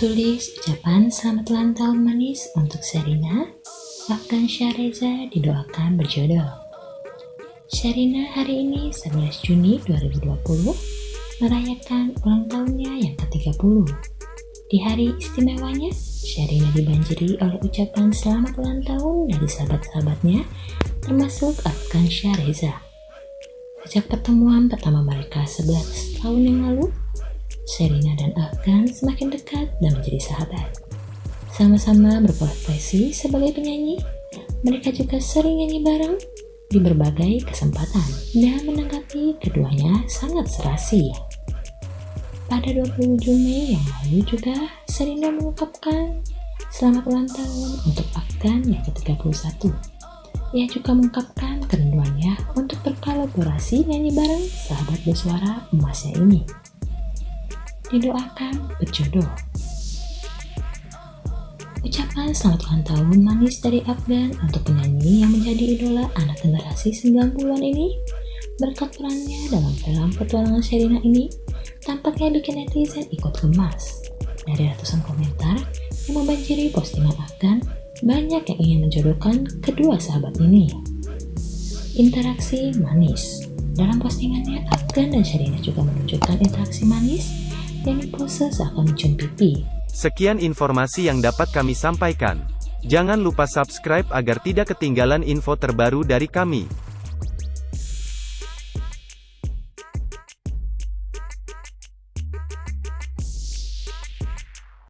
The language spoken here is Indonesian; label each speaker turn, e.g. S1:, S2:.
S1: Tulis ucapan selamat ulang tahun manis untuk Sherina. Afgan Syareza didoakan berjodoh. Sherina hari ini 11 Juni 2020 merayakan ulang tahunnya yang ke-30. Di hari istimewanya, Sherina dibanjiri oleh ucapan selamat ulang tahun dari sahabat-sahabatnya, termasuk Afgan Syareza. Sejak pertemuan pertama mereka 11 tahun yang lalu, Serina dan Afgan semakin dekat dan menjadi sahabat. Sama-sama berprofesi sebagai penyanyi, mereka juga sering nyanyi bareng di berbagai kesempatan dan menanggapi keduanya sangat serasi. Pada 27 Mei yang lalu juga, Serina mengungkapkan selamat ulang tahun untuk Afgan yang ke-31. Ia juga mengungkapkan kerinduannya untuk berkolaborasi nyanyi bareng sahabat bersuara emasnya ini didoakan berjodoh. Ucapan selamat ulang tahun manis dari Afgan untuk penyanyi yang menjadi idola anak generasi 90-an ini berkat perannya dalam film petualangan Sherina ini tampaknya bikin netizen ikut gemas. Dari ratusan komentar yang membanjiri postingan Afgan, banyak yang ingin menjodohkan kedua sahabat ini. Interaksi manis Dalam postingannya, Afgan dan Sherina juga menunjukkan interaksi manis seakan mencium pipi.
S2: Sekian informasi yang dapat kami sampaikan. Jangan lupa subscribe agar tidak ketinggalan info terbaru dari kami.